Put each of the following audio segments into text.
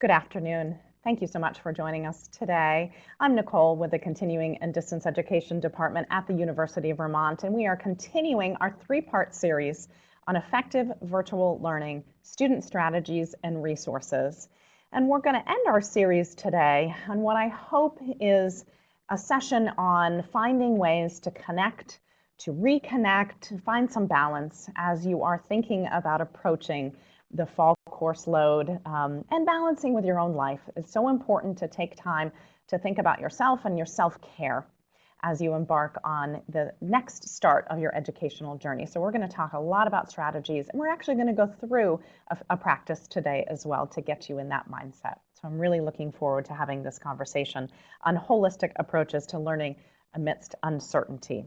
Good afternoon. Thank you so much for joining us today. I'm Nicole with the Continuing and Distance Education Department at the University of Vermont, and we are continuing our three-part series on effective virtual learning, student strategies, and resources. And we're going to end our series today on what I hope is a session on finding ways to connect, to reconnect, to find some balance as you are thinking about approaching the fall course load um, and balancing with your own life. It's so important to take time to think about yourself and your self-care as you embark on the next start of your educational journey. So we're going to talk a lot about strategies and we're actually going to go through a, a practice today as well to get you in that mindset. So I'm really looking forward to having this conversation on holistic approaches to learning amidst uncertainty.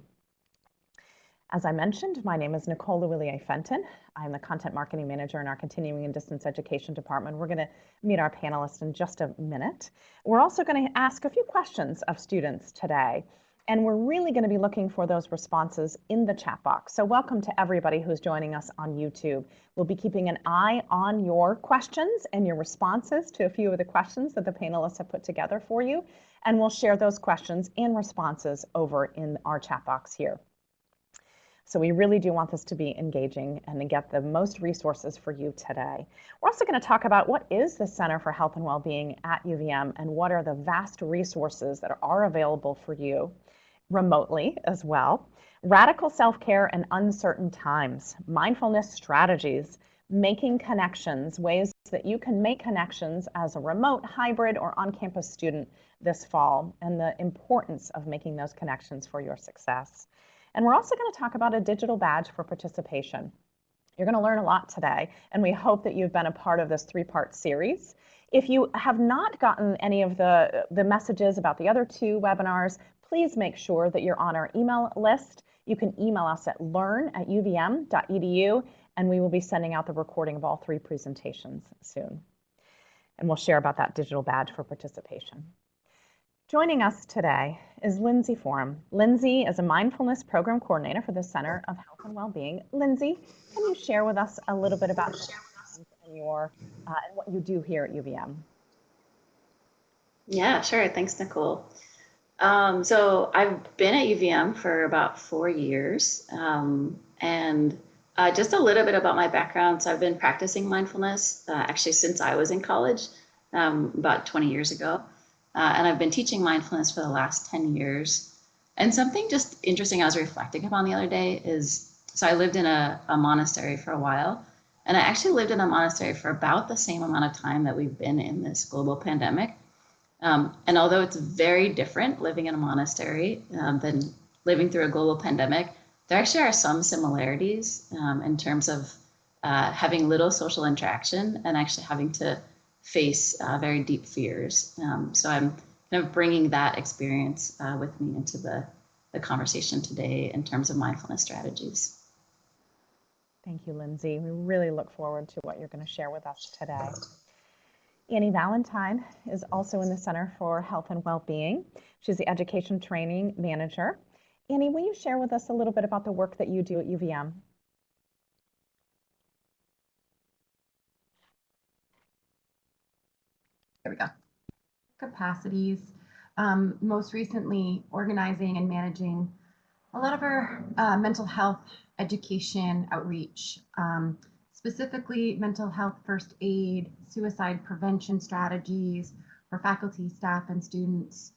As I mentioned, my name is Nicole Lewillier Fenton. I'm the Content Marketing Manager in our Continuing and Distance Education Department. We're going to meet our panelists in just a minute. We're also going to ask a few questions of students today. And we're really going to be looking for those responses in the chat box. So welcome to everybody who's joining us on YouTube. We'll be keeping an eye on your questions and your responses to a few of the questions that the panelists have put together for you. And we'll share those questions and responses over in our chat box here. So we really do want this to be engaging and to get the most resources for you today. We're also going to talk about what is the Center for Health and Wellbeing at UVM and what are the vast resources that are available for you remotely as well. Radical self-care and uncertain times, mindfulness strategies, making connections, ways that you can make connections as a remote, hybrid, or on-campus student this fall, and the importance of making those connections for your success. And we're also going to talk about a digital badge for participation. You're going to learn a lot today, and we hope that you've been a part of this three-part series. If you have not gotten any of the, the messages about the other two webinars, please make sure that you're on our email list. You can email us at learn at uvm.edu, and we will be sending out the recording of all three presentations soon. And we'll share about that digital badge for participation. Joining us today is Lindsay Forum. Lindsay is a mindfulness program coordinator for the Center of Health and Wellbeing. Lindsay, can you share with us a little bit about your uh, and what you do here at UVM? Yeah, sure. Thanks, Nicole. Um, so I've been at UVM for about four years. Um, and uh, just a little bit about my background. So I've been practicing mindfulness uh, actually since I was in college, um, about 20 years ago. Uh, and I've been teaching mindfulness for the last 10 years. And something just interesting I was reflecting upon the other day is, so I lived in a, a monastery for a while. And I actually lived in a monastery for about the same amount of time that we've been in this global pandemic. Um, and although it's very different living in a monastery um, than living through a global pandemic, there actually are some similarities um, in terms of uh, having little social interaction and actually having to face uh, very deep fears. Um, so I'm kind of bringing that experience uh, with me into the, the conversation today in terms of mindfulness strategies. Thank you, Lindsay. We really look forward to what you're going to share with us today. Annie Valentine is also in the Center for Health and Wellbeing. She's the Education Training Manager. Annie, will you share with us a little bit about the work that you do at UVM? There we go. Capacities. Um, most recently, organizing and managing a lot of our uh, mental health education outreach. Um, specifically mental health first aid, suicide prevention strategies for faculty, staff, and students,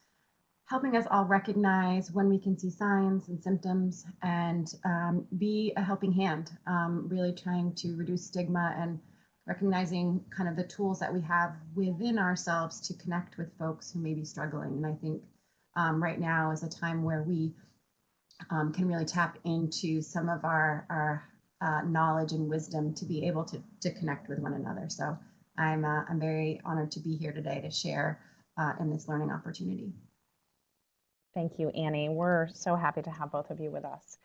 helping us all recognize when we can see signs and symptoms and um, be a helping hand, um, really trying to reduce stigma and recognizing kind of the tools that we have within ourselves to connect with folks who may be struggling. And I think um, right now is a time where we um, can really tap into some of our, our uh, knowledge and wisdom to be able to, to connect with one another. So I'm, uh, I'm very honored to be here today to share uh, in this learning opportunity. Thank you, Annie. We're so happy to have both of you with us.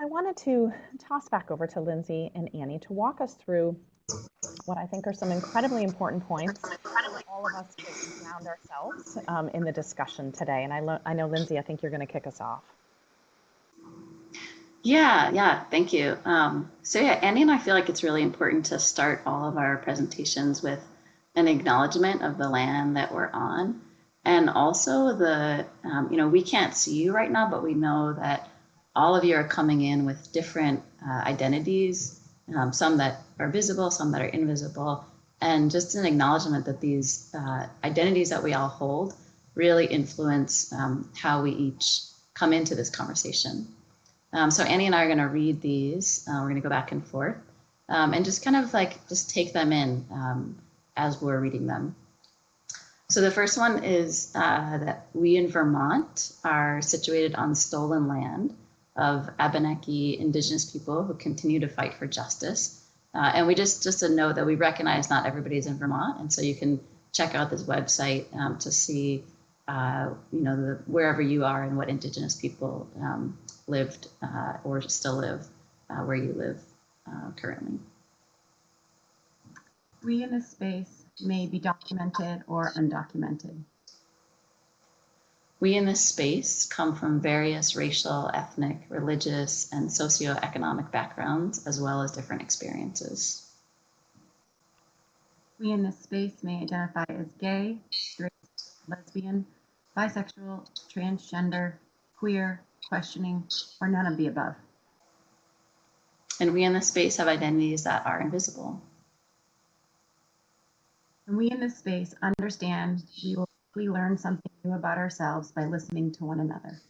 I wanted to toss back over to Lindsay and Annie to walk us through what I think are some incredibly important points all of us ground ourselves um, in the discussion today. And I, I know, Lindsay, I think you're going to kick us off. Yeah, yeah, thank you. Um, so yeah, Annie and I feel like it's really important to start all of our presentations with an acknowledgement of the land that we're on. And also the, um, you know, we can't see you right now, but we know that all of you are coming in with different uh, identities, um, some that are visible, some that are invisible, and just an acknowledgement that these uh, identities that we all hold really influence um, how we each come into this conversation. Um, so Annie and I are going to read these. Uh, we're going to go back and forth um, and just kind of like just take them in um, as we're reading them. So the first one is uh, that we in Vermont are situated on stolen land of Abenaki indigenous people who continue to fight for justice. Uh, and we just, just a note that we recognize not everybody's in Vermont. And so you can check out this website um, to see, uh, you know, the, wherever you are and what indigenous people um, lived uh, or still live uh, where you live uh, currently. We in this space may be documented or undocumented. We in this space come from various racial, ethnic, religious, and socioeconomic backgrounds, as well as different experiences. We in this space may identify as gay, straight, lesbian, bisexual, transgender, queer, questioning, or none of the above. And we in this space have identities that are invisible. And we in this space understand we will we learn something new about ourselves by listening to one another.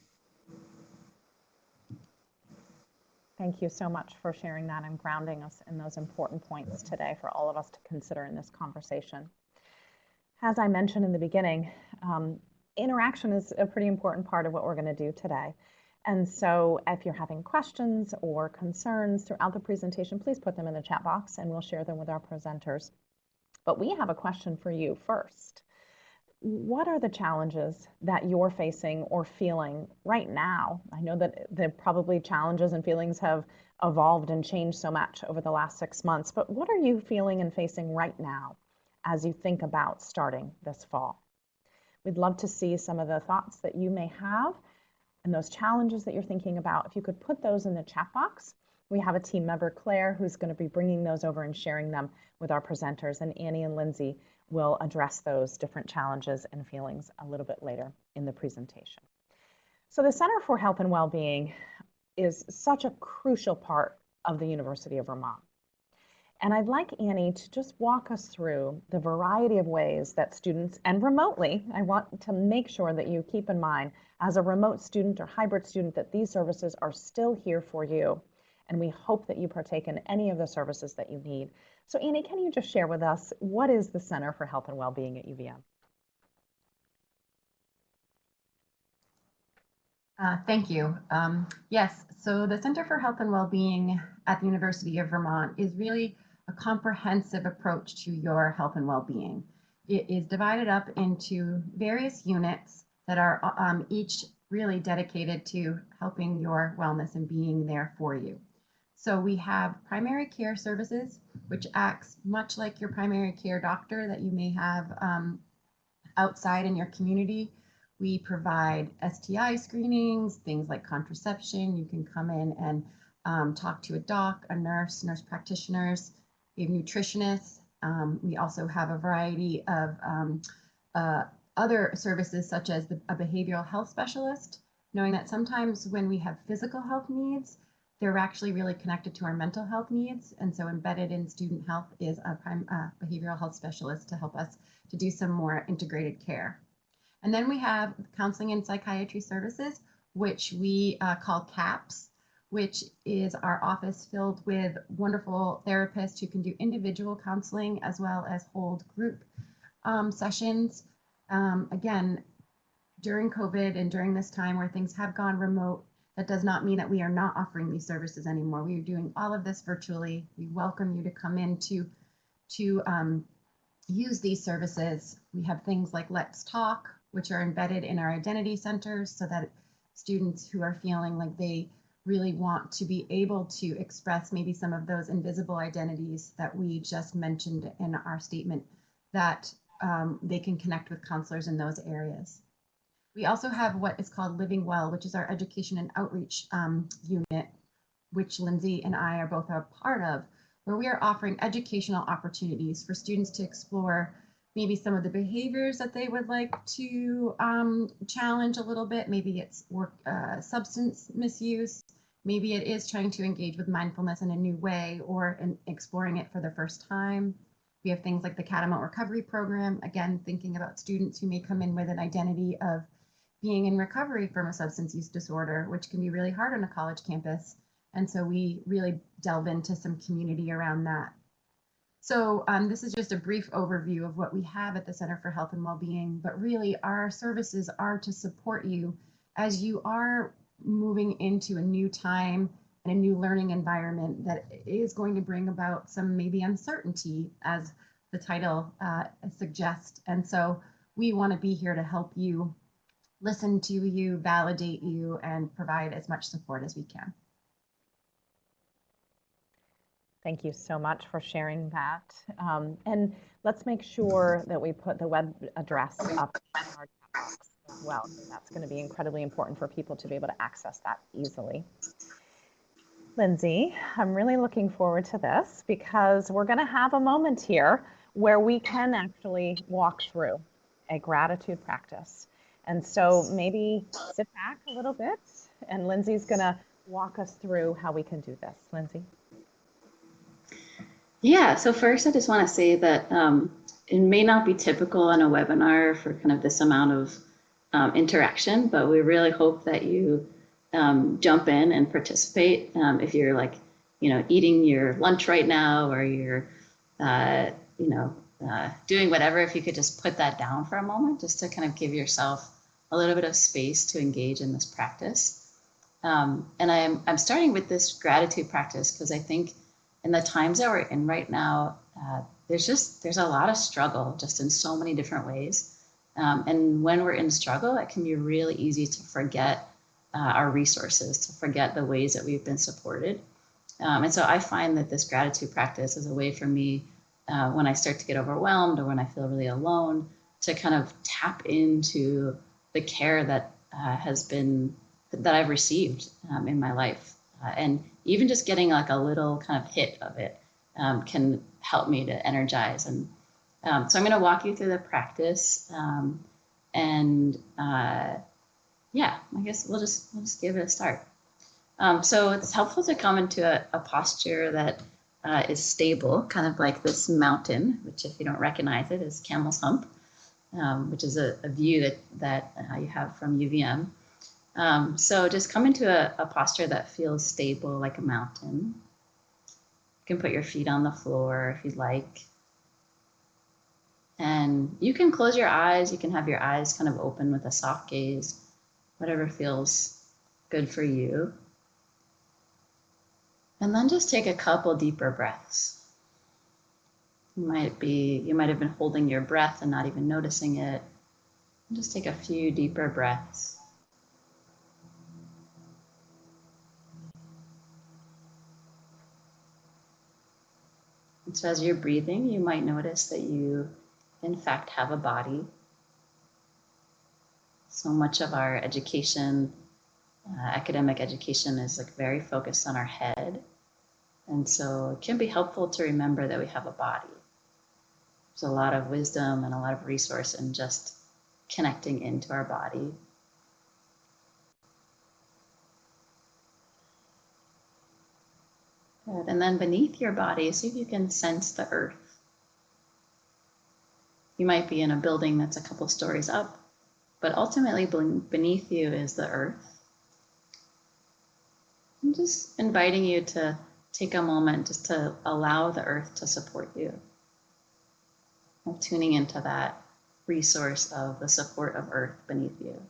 Thank you so much for sharing that and grounding us in those important points today for all of us to consider in this conversation. As I mentioned in the beginning, um, interaction is a pretty important part of what we're going to do today. And so if you're having questions or concerns throughout the presentation, please put them in the chat box and we'll share them with our presenters. But we have a question for you first. What are the challenges that you're facing or feeling right now? I know that the probably challenges and feelings have evolved and changed so much over the last six months, but what are you feeling and facing right now as you think about starting this fall? We'd love to see some of the thoughts that you may have and those challenges that you're thinking about. If you could put those in the chat box, we have a team member, Claire, who's going to be bringing those over and sharing them with our presenters, and Annie and Lindsay will address those different challenges and feelings a little bit later in the presentation. So the Center for Health and Wellbeing is such a crucial part of the University of Vermont. And I'd like Annie to just walk us through the variety of ways that students, and remotely, I want to make sure that you keep in mind as a remote student or hybrid student that these services are still here for you. And we hope that you partake in any of the services that you need. So Annie, can you just share with us what is the Center for Health and Wellbeing at UVM? Uh, thank you. Um, yes, so the Center for Health and Wellbeing at the University of Vermont is really a comprehensive approach to your health and well-being. It is divided up into various units that are um, each really dedicated to helping your wellness and being there for you. So we have primary care services, which acts much like your primary care doctor that you may have um, outside in your community. We provide STI screenings, things like contraception. You can come in and um, talk to a doc, a nurse, nurse practitioners, we have nutritionists. Um, we also have a variety of um, uh, other services such as the, a behavioral health specialist, knowing that sometimes when we have physical health needs, they're actually really connected to our mental health needs. And so embedded in student health is a prime, uh, behavioral health specialist to help us to do some more integrated care. And then we have counseling and psychiatry services, which we uh, call CAPS which is our office filled with wonderful therapists who can do individual counseling as well as hold group um, sessions. Um, again, during COVID and during this time where things have gone remote, that does not mean that we are not offering these services anymore. We are doing all of this virtually. We welcome you to come in to, to um, use these services. We have things like Let's Talk, which are embedded in our identity centers so that students who are feeling like they really want to be able to express maybe some of those invisible identities that we just mentioned in our statement that um, they can connect with counselors in those areas. We also have what is called Living Well, which is our education and outreach um, unit, which Lindsay and I are both a part of, where we are offering educational opportunities for students to explore maybe some of the behaviors that they would like to um, challenge a little bit. Maybe it's work uh, substance misuse. Maybe it is trying to engage with mindfulness in a new way or in exploring it for the first time. We have things like the Catamount Recovery Program, again, thinking about students who may come in with an identity of being in recovery from a substance use disorder, which can be really hard on a college campus. And so we really delve into some community around that. So um, this is just a brief overview of what we have at the Center for Health and Wellbeing, but really our services are to support you as you are moving into a new time and a new learning environment that is going to bring about some maybe uncertainty as the title uh, suggests. And so we want to be here to help you listen to you, validate you, and provide as much support as we can. Thank you so much for sharing that. Um, and let's make sure that we put the web address up in our box as well. That's going to be incredibly important for people to be able to access that easily. Lindsay, I'm really looking forward to this because we're going to have a moment here where we can actually walk through a gratitude practice. And so maybe sit back a little bit and Lindsay's going to walk us through how we can do this. Lindsay. Yeah, so first I just want to say that um, it may not be typical in a webinar for kind of this amount of um, interaction, but we really hope that you um, jump in and participate. Um, if you're like, you know, eating your lunch right now or you're, uh, you know, uh, doing whatever, if you could just put that down for a moment, just to kind of give yourself a little bit of space to engage in this practice. Um, and I'm, I'm starting with this gratitude practice because I think in the times that we're in right now, uh, there's just there's a lot of struggle just in so many different ways. Um, and when we're in struggle, it can be really easy to forget uh, our resources, to forget the ways that we've been supported. Um, and so I find that this gratitude practice is a way for me uh, when I start to get overwhelmed or when I feel really alone to kind of tap into the care that uh, has been that I've received um, in my life. Uh, and even just getting like a little kind of hit of it um, can help me to energize. And um, so I'm going to walk you through the practice. Um, and uh, yeah, I guess we'll just, we'll just give it a start. Um, so it's helpful to come into a, a posture that uh, is stable, kind of like this mountain, which if you don't recognize it is Camel's Hump, um, which is a, a, view that, that uh, you have from UVM. Um, so just come into a, a, posture that feels stable like a mountain. You can put your feet on the floor if you'd like. And you can close your eyes. You can have your eyes kind of open with a soft gaze, whatever feels good for you. And then just take a couple deeper breaths. You might be, you might have been holding your breath and not even noticing it. Just take a few deeper breaths. And so as you're breathing, you might notice that you, in fact, have a body. So much of our education, uh, academic education, is like very focused on our head. And so it can be helpful to remember that we have a body. There's a lot of wisdom and a lot of resource in just connecting into our body Good. And then beneath your body, see if you can sense the earth. You might be in a building that's a couple stories up, but ultimately beneath you is the earth. I'm just inviting you to take a moment just to allow the earth to support you. Tuning into that resource of the support of earth beneath you.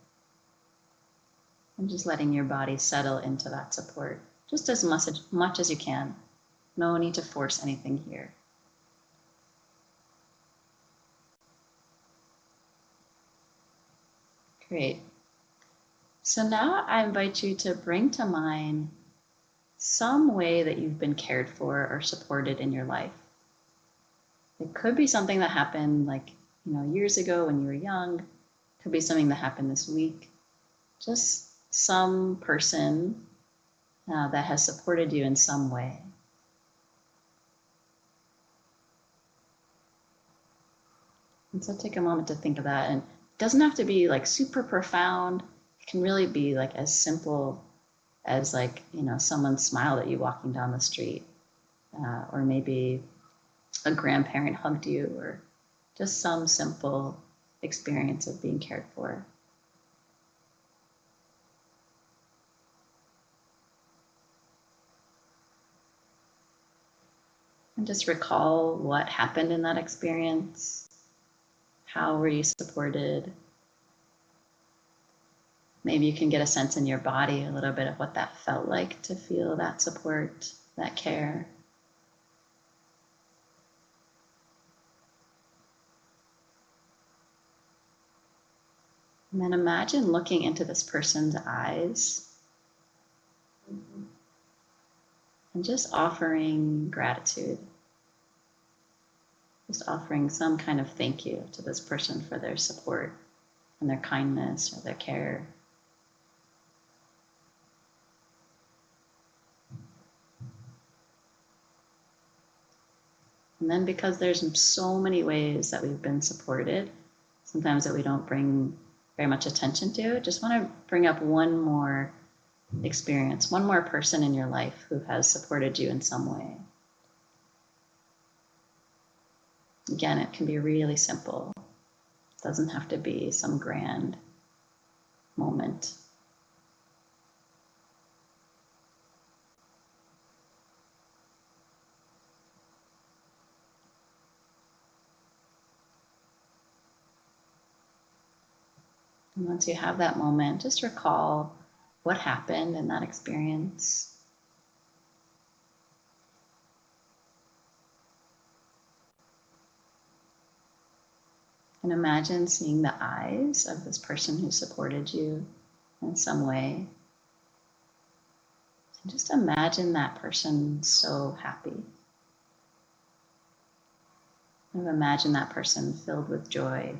And just letting your body settle into that support just as much, much as you can. No need to force anything here. Great. So now I invite you to bring to mind some way that you've been cared for or supported in your life. It could be something that happened like, you know, years ago when you were young. It could be something that happened this week. Just some person uh, that has supported you in some way. And so take a moment to think of that. And it doesn't have to be like super profound. It can really be like as simple as like, you know, someone smiled at you walking down the street. Uh, or maybe a grandparent hugged you or just some simple experience of being cared for. And just recall what happened in that experience. How were you supported? Maybe you can get a sense in your body a little bit of what that felt like to feel that support, that care. And then imagine looking into this person's eyes and just offering gratitude. Just offering some kind of thank you to this person for their support and their kindness or their care. And then because there's so many ways that we've been supported, sometimes that we don't bring very much attention to, just want to bring up one more experience, one more person in your life who has supported you in some way. Again, it can be really simple. It doesn't have to be some grand moment. And once you have that moment, just recall what happened in that experience. And imagine seeing the eyes of this person who supported you in some way. And just imagine that person so happy. And imagine that person filled with joy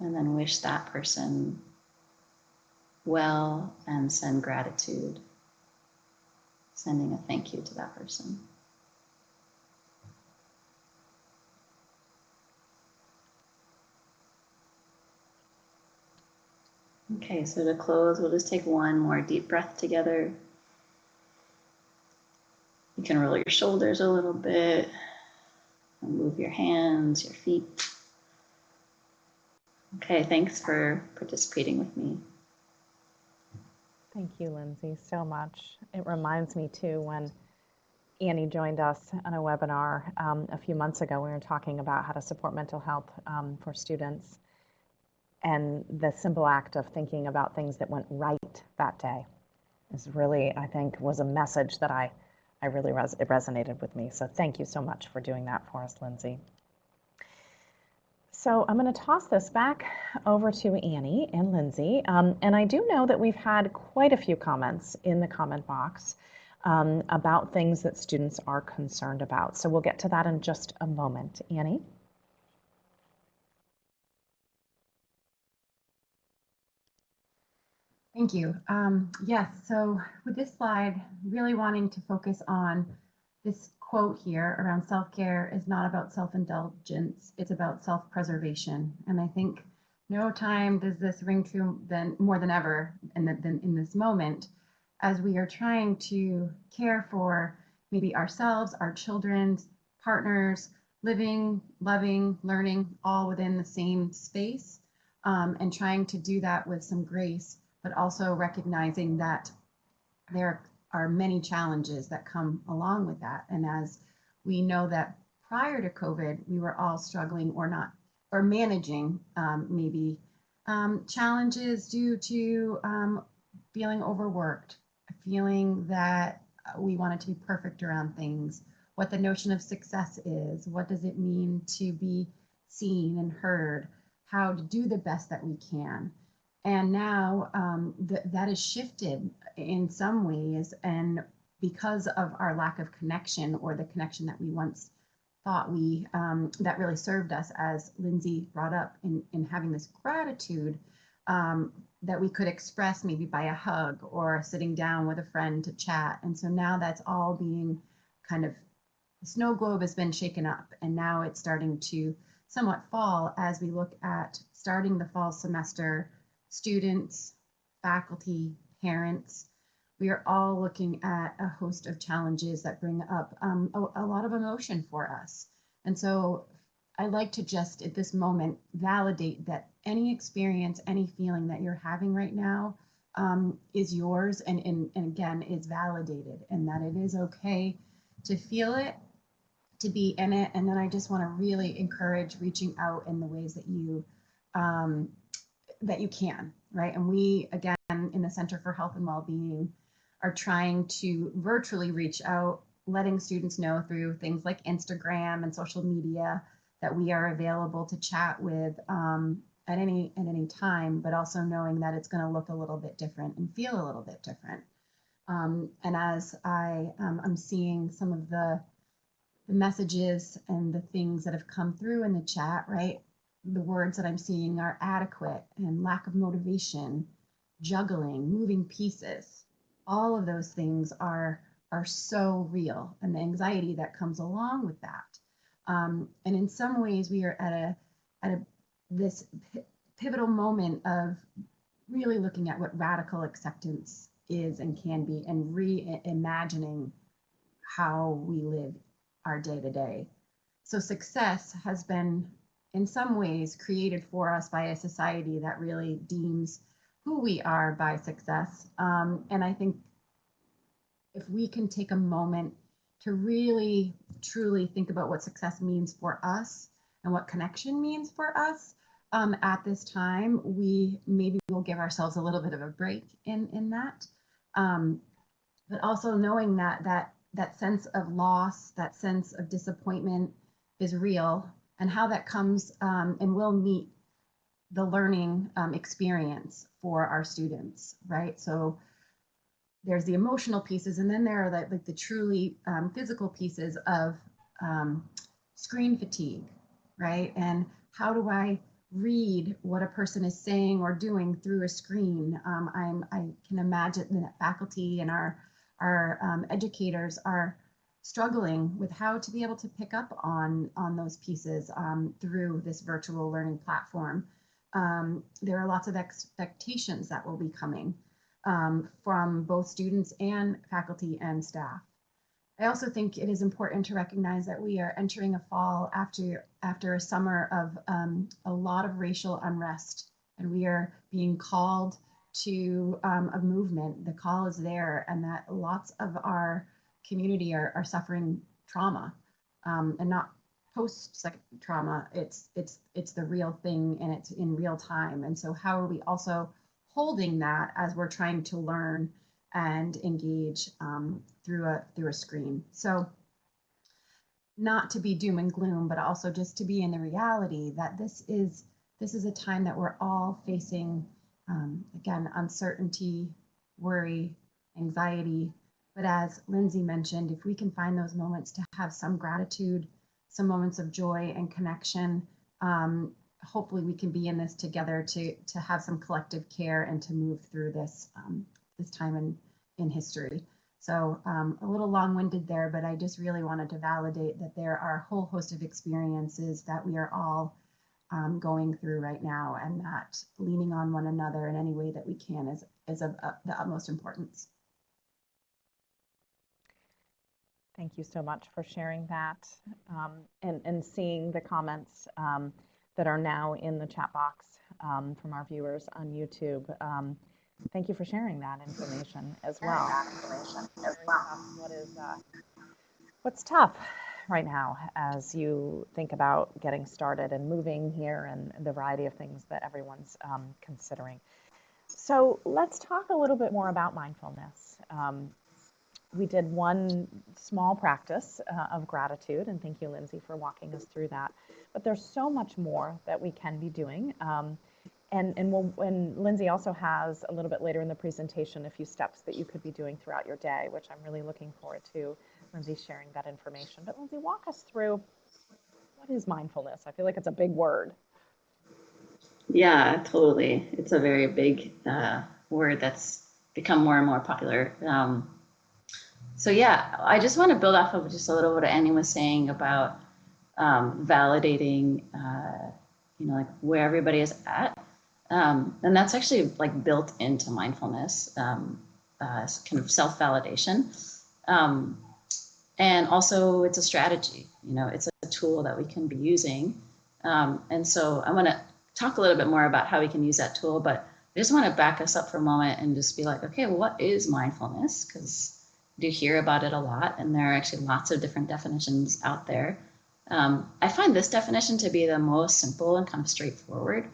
and then wish that person well and send gratitude, sending a thank you to that person. Okay, so to close, we'll just take one more deep breath together. You can roll your shoulders a little bit, move your hands, your feet. Okay, thanks for participating with me. Thank you, Lindsay, so much. It reminds me too when Annie joined us on a webinar um, a few months ago. We were talking about how to support mental health um, for students and the simple act of thinking about things that went right that day is really, I think, was a message that I, I really res- it resonated with me. So thank you so much for doing that for us, Lindsay. So I'm going to toss this back over to Annie and Lindsay. Um, and I do know that we've had quite a few comments in the comment box um, about things that students are concerned about. So we'll get to that in just a moment. Annie? Thank you. Um, yes, so with this slide, really wanting to focus on this quote here around self-care is not about self-indulgence, it's about self-preservation. And I think no time does this ring true than more than ever in, the, than in this moment as we are trying to care for maybe ourselves, our children, partners, living, loving, learning all within the same space um, and trying to do that with some grace but also recognizing that there are many challenges that come along with that. And as we know that prior to COVID, we were all struggling or not, or managing um, maybe um, challenges due to um, feeling overworked, feeling that we wanted to be perfect around things, what the notion of success is, what does it mean to be seen and heard, how to do the best that we can. And now um, th- that has shifted in some ways. And because of our lack of connection or the connection that we once thought we, um, that really served us, as Lindsay brought up, in, in having this gratitude um, that we could express maybe by a hug or sitting down with a friend to chat. And so now that's all being kind of the snow globe has been shaken up and now it's starting to somewhat fall as we look at starting the fall semester, students, faculty, parents. We are all looking at a host of challenges that bring up um, a, a lot of emotion for us. And so I'd like to just at this moment validate that any experience, any feeling that you're having right now um, is yours and, and, and again is validated and that it is okay to feel it, to be in it. And then I just want to really encourage reaching out in the ways that you um, that you can, right? And we again in the Center for Health and Wellbeing are trying to virtually reach out, letting students know through things like Instagram and social media that we are available to chat with um, at any at any time, but also knowing that it's going to look a little bit different and feel a little bit different. Um, and as I um, I'm seeing some of the the messages and the things that have come through in the chat, right? The words that I'm seeing are adequate and lack of motivation, juggling, moving pieces. All of those things are are so real, and the anxiety that comes along with that. Um, and in some ways, we are at a at a this pivotal moment of really looking at what radical acceptance is and can be, and reimagining how we live our day to day. So success has been, in some ways, created for us by a society that really deems who we are by success. Um, and I think if we can take a moment to really truly think about what success means for us and what connection means for us um, at this time, we maybe will give ourselves a little bit of a break in in that. Um, but also knowing that that that sense of loss, that sense of disappointment is real, and how that comes um, and will meet the learning um, experience for our students, right? So there's the emotional pieces, and then there are the, like the truly um, physical pieces of um, screen fatigue, right? And how do I read what a person is saying or doing through a screen? Um, I'm, I can imagine that faculty and our our um, educators are struggling with how to be able to pick up on on those pieces um, through this virtual learning platform. Um, there are lots of expectations that will be coming um, from both students and faculty and staff. I also think it is important to recognize that we are entering a fall after after a summer of um, a lot of racial unrest, and we are being called to um, a movement. The call is there, and that lots of our community are, are suffering trauma, um, and not post trauma. It's it's it's the real thing, and it's in real time. And so, how are we also holding that as we're trying to learn and engage um, through a through a screen. So not to be doom and gloom, but also just to be in the reality that this is this is a time that we're all facing um, again uncertainty, worry, anxiety. But as Lindsay mentioned, if we can find those moments to have some gratitude, some moments of joy and connection, um, hopefully we can be in this together to to have some collective care and to move through this um, this time in in history. So um, a little long-winded there, but I just really wanted to validate that there are a whole host of experiences that we are all um, going through right now, and that leaning on one another in any way that we can is is of uh, the utmost importance. Thank you so much for sharing that um, and, and seeing the comments. Um, that are now in the chat box um, from our viewers on YouTube. Um, thank you for sharing that information as well. What is uh, what's tough right now as you think about getting started and moving here and the variety of things that everyone's um, considering. So let's talk a little bit more about mindfulness. Um, we did one small practice uh, of gratitude, and thank you, Lindsay, for walking us through that. But there's so much more that we can be doing. Um, and and, we'll, and Lindsay also has a little bit later in the presentation a few steps that you could be doing throughout your day, which I'm really looking forward to Lindsay sharing that information. But Lindsay, walk us through what is mindfulness? I feel like it's a big word. Yeah, totally. It's a very big uh, word that's become more and more popular. Um, so yeah, I just want to build off of just a little what Annie was saying about um, validating, uh, you know, like where everybody is at. Um, and that's actually like built into mindfulness, um, uh, kind of self-validation. Um, and also it's a strategy, you know, it's a tool that we can be using. Um, and so I want to talk a little bit more about how we can use that tool, but I just want to back us up for a moment and just be like, okay, what is mindfulness? Because do hear about it a lot, and there are actually lots of different definitions out there. Um, I find this definition to be the most simple and kind of straightforward.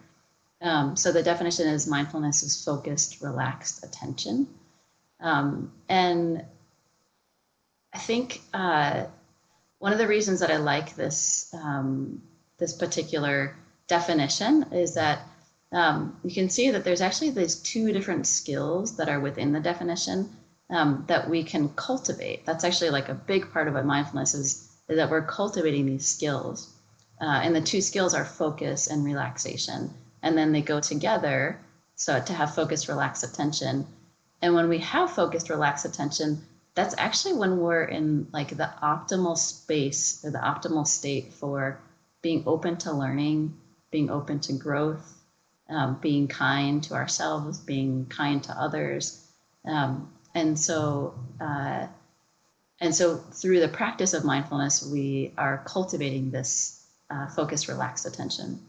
Um, so the definition is mindfulness is focused, relaxed attention. Um, and I think uh, one of the reasons that I like this um, this particular definition is that um, you can see that there's actually these two different skills that are within the definition um, that we can cultivate. That's actually like a big part of what mindfulness is, is that we're cultivating these skills. Uh, and the two skills are focus and relaxation. And then they go together. So to have focused, relaxed attention. And when we have focused, relaxed attention, that's actually when we're in like the optimal space or the optimal state for being open to learning, being open to growth, um, being kind to ourselves, being kind to others. Um, and so, uh, and so through the practice of mindfulness, we are cultivating this uh, focused, relaxed attention.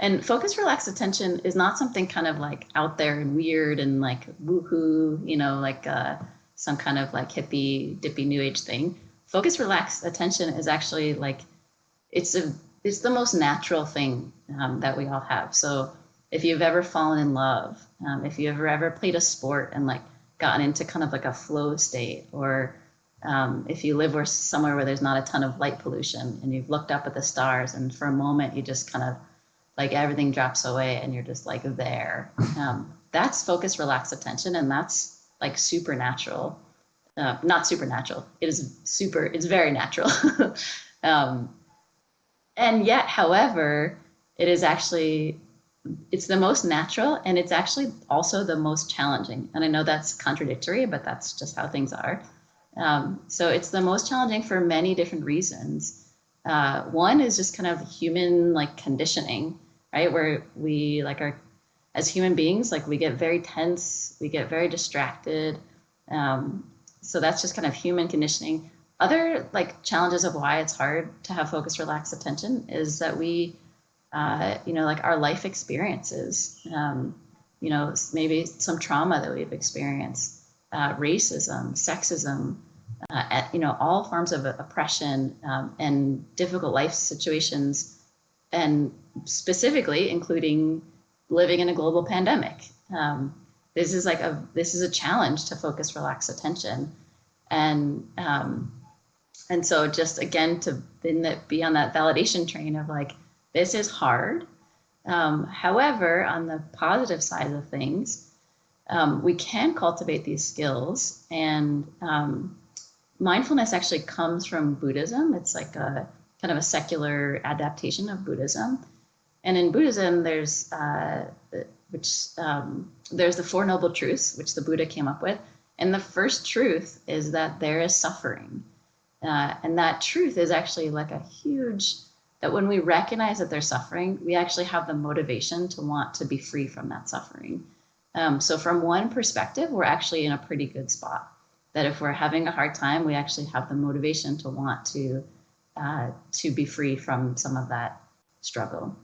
And focused, relaxed attention is not something kind of like out there and weird and like woohoo, you know, like uh, some kind of like hippie, dippy new age thing. Focused, relaxed attention is actually like, it's a, it's the most natural thing um, that we all have. So if you've ever fallen in love, um, if you've ever, ever played a sport and like gotten into kind of like a flow state or um, if you live where somewhere where there's not a ton of light pollution and you've looked up at the stars and for a moment you just kind of like everything drops away and you're just like there. Um, that's focus relaxed attention and that's like supernatural. Uh, not supernatural. It is super it's very natural. Um, and yet however it is actually it's the most natural and it's actually also the most challenging. And I know that's contradictory, but that's just how things are. Um, so it's the most challenging for many different reasons. Uh, one is just kind of human like conditioning, right? Where we like are, as human beings, like we get very tense, we get very distracted. Um, so that's just kind of human conditioning. Other like challenges of why it's hard to have focused, relaxed attention is that we uh, you know, like our life experiences, um, you know, maybe some trauma that we've experienced, uh, racism, sexism, uh, at, you know, all forms of oppression um, and difficult life situations, and specifically including living in a global pandemic. Um, this is like a this is a challenge to focus, relax attention, and um, and so just again to be on that validation train of like this is hard. Um, however, on the positive side of things, um, we can cultivate these skills and um, mindfulness actually comes from Buddhism. It's like a kind of a secular adaptation of Buddhism. And in Buddhism, there's uh, which um, there's the Four Noble Truths, which the Buddha came up with. And the first truth is that there is suffering. Uh, and that truth is actually like a huge that when we recognize that they're suffering, we actually have the motivation to want to be free from that suffering. Um, so from one perspective, we're actually in a pretty good spot. That if we're having a hard time, we actually have the motivation to want to uh, to be free from some of that struggle.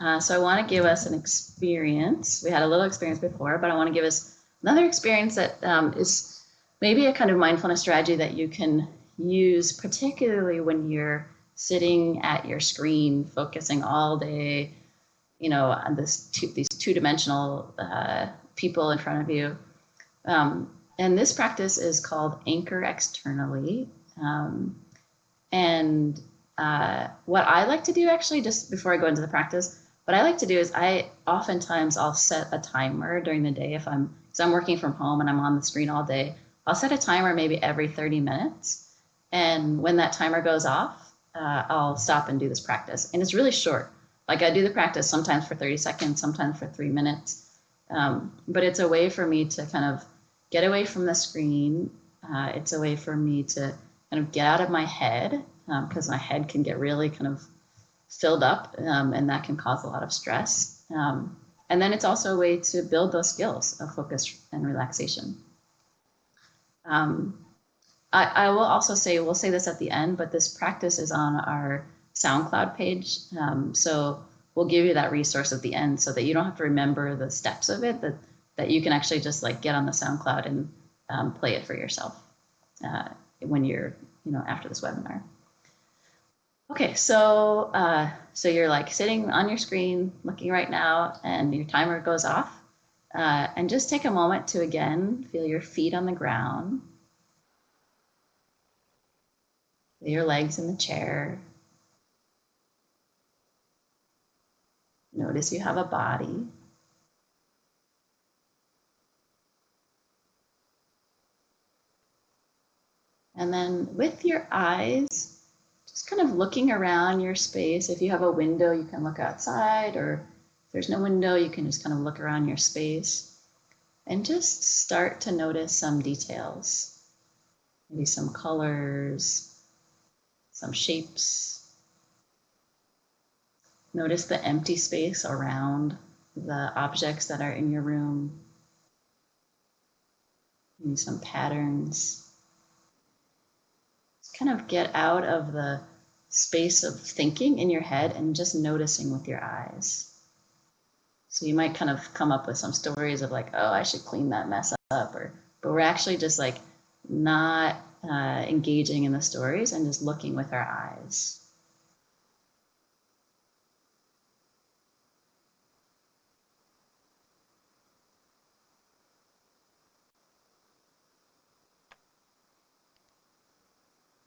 Uh, so I want to give us an experience. We had a little experience before, but I want to give us another experience that um, is maybe a kind of mindfulness strategy that you can use, particularly when you're sitting at your screen, focusing all day, you know, on this two, these two-dimensional uh, people in front of you. Um, and this practice is called anchor externally. Um, and uh, what I like to do actually, just before I go into the practice, what I like to do is I oftentimes I'll set a timer during the day if I'm, because I'm working from home and I'm on the screen all day. I'll set a timer maybe every 30 minutes. And when that timer goes off, uh, I'll stop and do this practice. And it's really short. Like I do the practice sometimes for 30 seconds, sometimes for three minutes. Um, but it's a way for me to kind of get away from the screen. Uh, it's a way for me to kind of get out of my head because my head can get really kind of filled up um, and that can cause a lot of stress. Um, and then it's also a way to build those skills of focus and relaxation. Um, I, I, will also say, we'll say this at the end, but this practice is on our SoundCloud page. Um, so we'll give you that resource at the end so that you don't have to remember the steps of it, that, that you can actually just like get on the SoundCloud and um, play it for yourself uh, when you're, you know, after this webinar. Okay, so uh, so you're like sitting on your screen looking right now and your timer goes off. Uh, and just take a moment to again feel your feet on the ground. Feel your legs in the chair. Notice you have a body. And then with your eyes, just kind of looking around your space. If you have a window, you can look outside, or if there's no window, you can just kind of look around your space and just start to notice some details. Maybe some colors, some shapes. Notice the empty space around the objects that are in your room. Maybe some patterns Just kind of get out of the space of thinking in your head and just noticing with your eyes. So you might kind of come up with some stories of like, oh, I should clean that mess up, or but we're actually just like not uh, engaging in the stories and just looking with our eyes.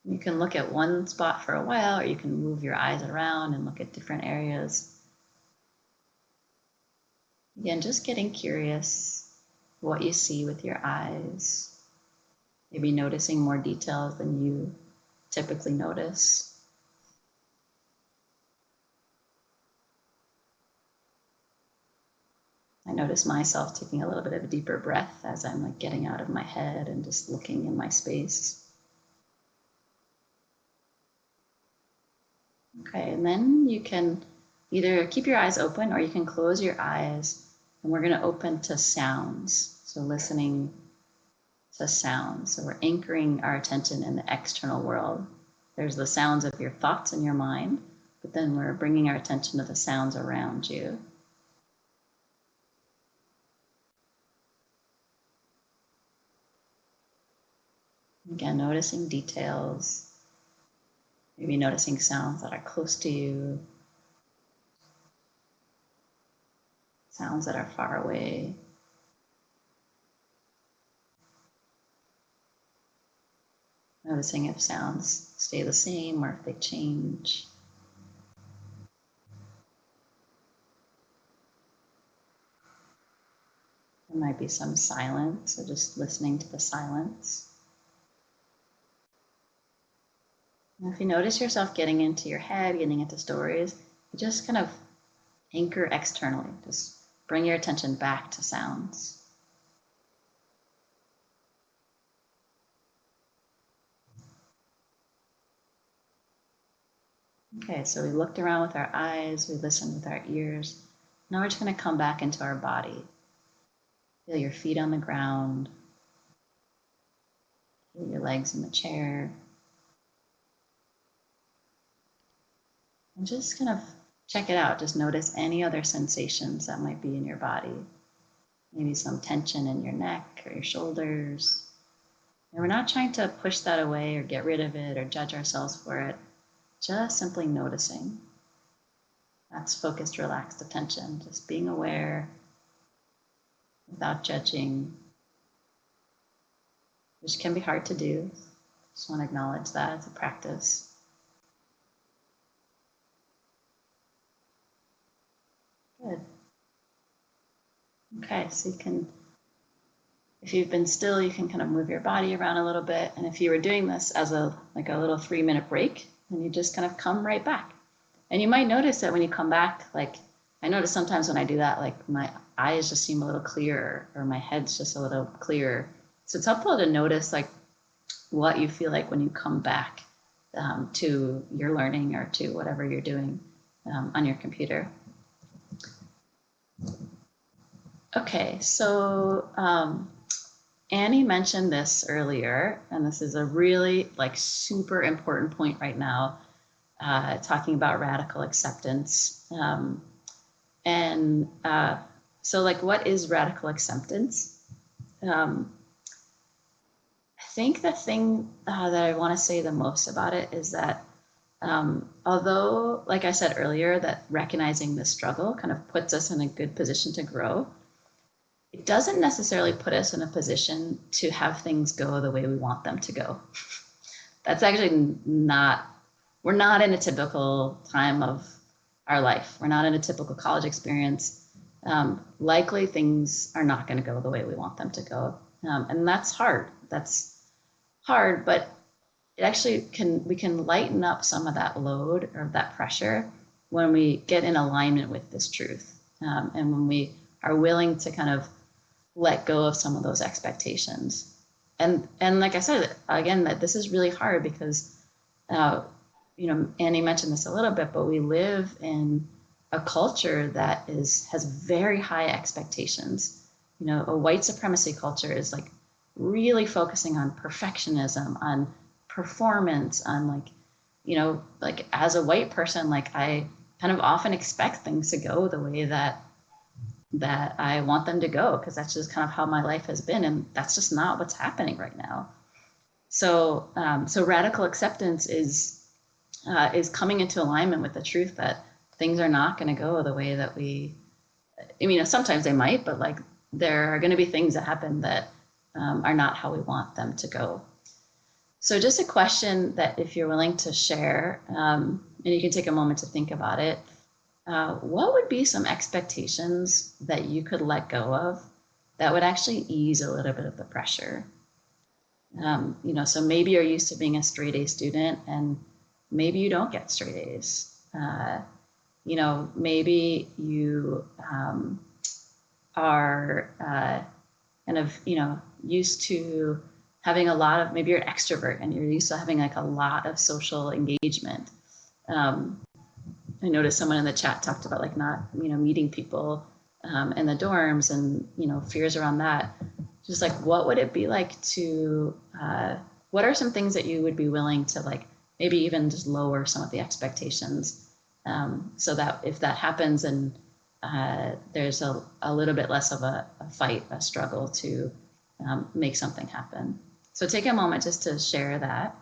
You can look at one spot for a while, or you can move your eyes around and look at different areas. Again, just getting curious what you see with your eyes. Maybe noticing more details than you typically notice. I notice myself taking a little bit of a deeper breath as I'm like getting out of my head and just looking in my space. Okay, and then you can either keep your eyes open or you can close your eyes and we're going to open to sounds. So listening to sounds. So we're anchoring our attention in the external world. There's the sounds of your thoughts in your mind, but then we're bringing our attention to the sounds around you. Again, noticing details, Maybe noticing sounds that are close to you, sounds that are far away. Noticing if sounds stay the same or if they change. There might be some silence, so just listening to the silence. And if you notice yourself getting into your head, getting into stories, just kind of anchor externally. Just bring your attention back to sounds. Okay, so we looked around with our eyes, we listened with our ears. Now we're just going to come back into our body. Feel your feet on the ground. Feel your legs in the chair. And just kind of check it out. Just notice any other sensations that might be in your body. Maybe some tension in your neck or your shoulders. And we're not trying to push that away or get rid of it or judge ourselves for it. Just simply noticing. That's focused, relaxed attention. Just being aware without judging, which can be hard to do. Just want to acknowledge that as a practice. Good. Okay, so you can, if you've been still, you can kind of move your body around a little bit. And if you were doing this as a like a little three minute break, then you just kind of come right back. And you might notice that when you come back, like I notice sometimes when I do that, like my eyes just seem a little clearer or my head's just a little clearer so it's helpful to notice like what you feel like when you come back um, to your learning or to whatever you're doing um, on your computer. Okay, so um, Annie mentioned this earlier, and this is a really like super important point right now, uh, talking about radical acceptance. Um, and uh, so like, what is radical acceptance? Um, I think the thing uh, that I want to say the most about it is that um, although, like I said earlier, that recognizing the struggle kind of puts us in a good position to grow, it doesn't necessarily put us in a position to have things go the way we want them to go. That's actually not, we're not in a typical time of our life. We're not in a typical college experience. Um, likely things are not going to go the way we want them to go. Um, and that's hard. That's hard, but it actually can, we can lighten up some of that load or that pressure when we get in alignment with this truth. Um, and when we are willing to kind of let go of some of those expectations. And and like I said again, that this is really hard because, uh, you know, Annie mentioned this a little bit, but we live in a culture that is has very high expectations. You know, a white supremacy culture is like really focusing on perfectionism, on performance, on like, you know, like as a white person, like I kind of often expect things to go the way that that I want them to go because that's just kind of how my life has been, and that's just not what's happening right now. So, um, so radical acceptance is uh, is coming into alignment with the truth that things are not going to go the way that we. I mean, sometimes they might, but like there are going to be things that happen that um, are not how we want them to go. So, just a question that if you're willing to share, um, and you can take a moment to think about it uh, what would be some expectations that you could let go of that would actually ease a little bit of the pressure? Um, you know, so maybe you're used to being a straight A student and maybe you don't get straight A's. Uh, you know, maybe you um, are uh, kind of, you know, used to having a lot of, maybe you're an extrovert and you're used to having like a lot of social engagement. Um, I noticed someone in the chat talked about like not, you know, meeting people um, in the dorms and, you know, fears around that. Just like, what would it be like to, uh, what are some things that you would be willing to like, maybe even just lower some of the expectations um, so that if that happens and uh, there's a, a little bit less of a, a fight, a struggle to um, make something happen. So take a moment just to share that.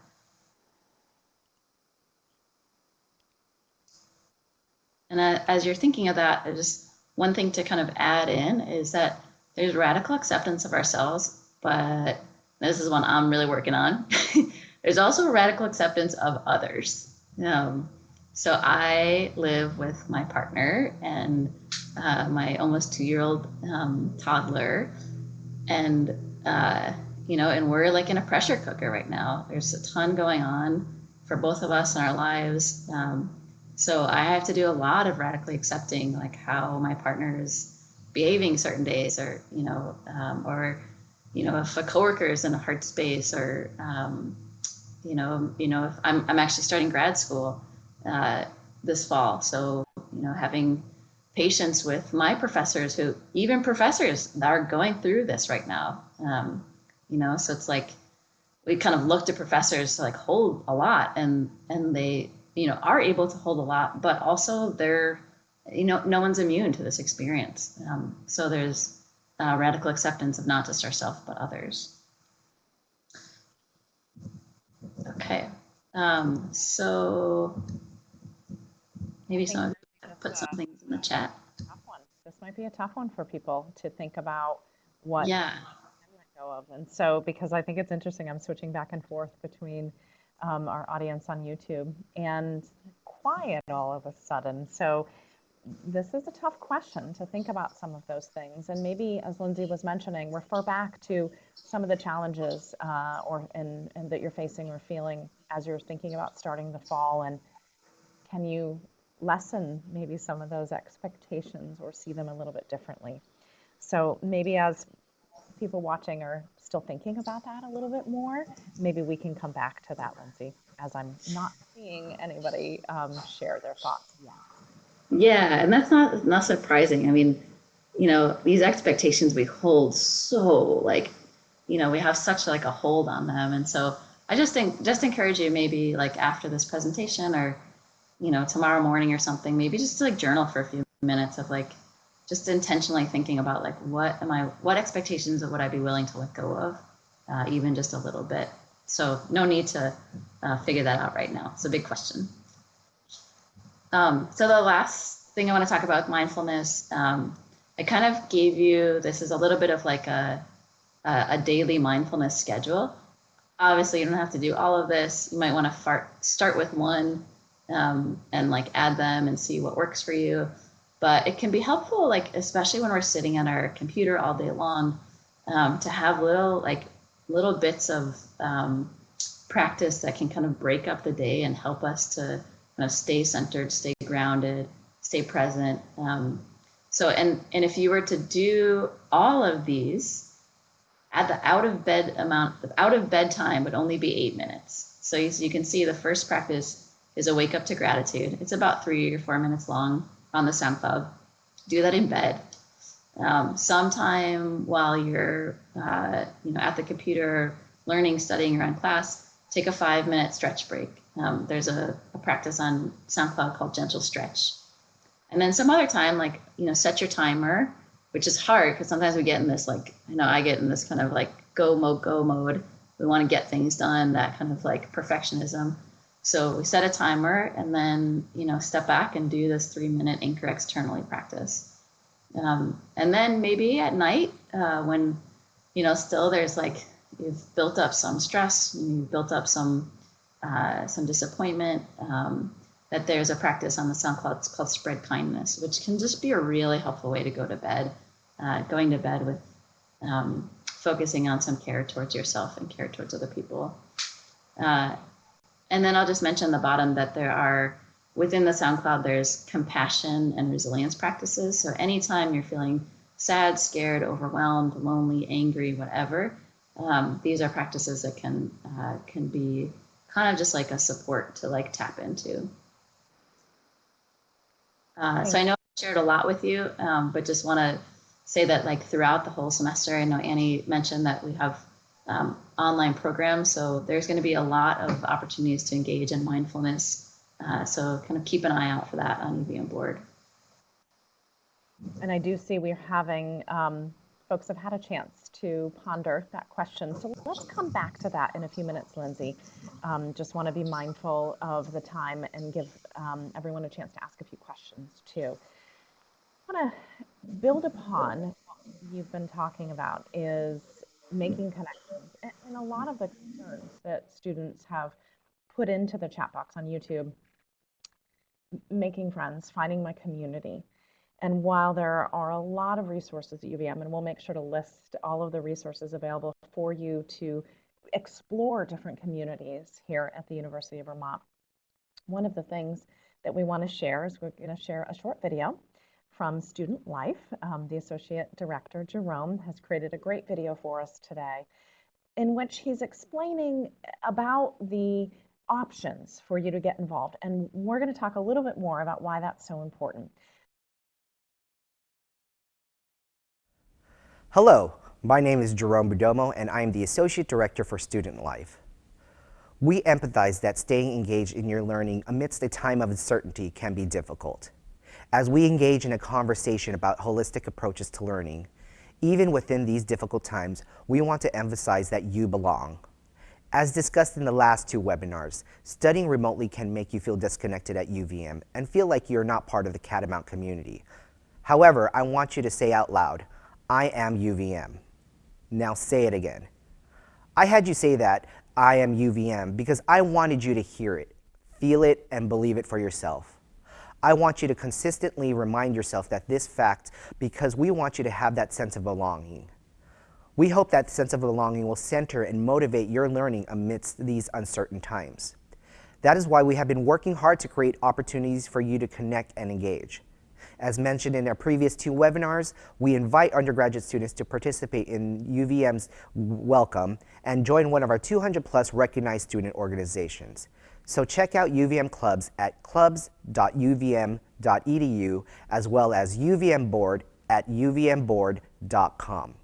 And as you're thinking of that, just one thing to kind of add in is that there's radical acceptance of ourselves, but this is one I'm really working on. there's also radical acceptance of others. Um, so I live with my partner and uh, my almost two-year-old um, toddler, and uh, you know, and we're like in a pressure cooker right now. There's a ton going on for both of us in our lives. Um, so I have to do a lot of radically accepting like how my partner is behaving certain days or, you know, um, or, you know, if a coworker is in a hard space or, um, you know, you know, if I'm, I'm actually starting grad school uh, this fall. So, you know, having patience with my professors who even professors that are going through this right now. Um, you know, so it's like we kind of look to professors to like hold a lot and and they you know are able to hold a lot but also they're you know no one's immune to this experience. Um, so there's uh, radical acceptance of not just ourselves but others. Okay um, so maybe someone put some things in the chat. this might be a tough one for people to think about what yeah. Go of. And so because i think it's interesting i'm switching back and forth between um, our audience on YouTube and quiet all of a sudden. So this is a tough question to think about some of those things. And maybe, as Lindsay was mentioning, refer back to some of the challenges uh, or and, and that you're facing or feeling as you're thinking about starting the fall. And can you lessen maybe some of those expectations or see them a little bit differently? So maybe as people watching are still thinking about that a little bit more, maybe we can come back to that, Lindsay, as I'm not seeing anybody um, share their thoughts yet. Yeah, and that's not not surprising. I mean, you know, these expectations we hold so like, you know, we have such like a hold on them, and so I just think just encourage you maybe like after this presentation or, you know, tomorrow morning or something, maybe just to like journal for a few minutes of like just intentionally thinking about like what am I what expectations would I be willing to let go of, uh, even just a little bit. So no need to uh, figure that out right now. It's a big question. Um, so the last thing I want to talk about mindfulness, um, I kind of gave you, this is a little bit of like a, a, a daily mindfulness schedule. Obviously, you don't have to do all of this. You might want to start with one um, and like add them and see what works for you. But it can be helpful, like especially when we're sitting at our computer all day long, um, to have little like little bits of um, practice that can kind of break up the day and help us to kind of stay centered, stay grounded, stay present. Um, so, and and if you were to do all of these, at the out of bed amount, the out of bed time would only be eight minutes. So so you can see the first practice is a wake up to gratitude. It's about three or four minutes long on the SoundCloud. Do that in bed. Um, sometime while you're, uh, you know, at the computer, learning, studying, or class, take a five minute stretch break. Um, there's a, a, practice on SoundCloud called Gentle Stretch. And then some other time, like, you know, set your timer, which is hard because sometimes we get in this, like, I know I get in this kind of like go mode, go mode. We want to get things done, that kind of like perfectionism. So we set a timer and then, you know, step back and do this three minute anchor externally practice. Um, and then maybe at night uh, when, you know, still there's like, you've built up some stress, you've built up some, uh, some disappointment, um, that there's a practice on the SoundCloud called spread kindness, which can just be a really helpful way to go to bed, uh, going to bed with um, focusing on some care towards yourself and care towards other people. Uh, and then I'll just mention the bottom that there are, within the SoundCloud, there's compassion and resilience practices. So anytime you're feeling sad, scared, overwhelmed, lonely, angry, whatever, um, these are practices that can uh, can be kind of just like a support to like tap into. Uh, so I know I shared a lot with you, um, but just want to say that like throughout the whole semester, I know Annie mentioned that we have um, online program. So there's going to be a lot of opportunities to engage in mindfulness. Uh, so kind of keep an eye out for that on UVM Bored. And I do see we're having, um, folks have had a chance to ponder that question. So let's come back to that in a few minutes, Lindsay. Um, just want to be mindful of the time and give um, everyone a chance to ask a few questions too. I want to build upon what you've been talking about is Mm-hmm. making connections. And a lot of the concerns that students have put into the chat box on YouTube, making friends, finding my community. And while there are a lot of resources at UVM, and we'll make sure to list all of the resources available for you to explore different communities here at the University of Vermont, one of the things that we want to share is we're going to share a short video from Student Life. Um, the Associate Director, Jerome, has created a great video for us today in which he's explaining about the options for you to get involved. And we're going to talk a little bit more about why that's so important. Hello, my name is Jerome Budomo and I am the Associate Director for Student Life. We empathize that staying engaged in your learning amidst a time of uncertainty can be difficult. As we engage in a conversation about holistic approaches to learning, even within these difficult times, we want to emphasize that you belong. As discussed in the last two webinars, studying remotely can make you feel disconnected at UVM and feel like you're not part of the Catamount community. However, I want you to say out loud, I am UVM. Now say it again. I had you say that, I am UVM, because I wanted you to hear it, feel it, and believe it for yourself. I want you to consistently remind yourself that this fact because we want you to have that sense of belonging. We hope that sense of belonging will center and motivate your learning amidst these uncertain times. That is why we have been working hard to create opportunities for you to connect and engage. As mentioned in our previous two webinars, we invite undergraduate students to participate in UVM's Welcome and join one of our 200 plus recognized student organizations. So check out UVM clubs at clubs.uvm.edu as well as UVM Bored at uvmbored.com.